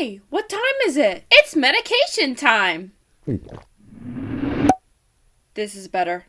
Hey, what time is it? It's medication time. Hmm. This is better.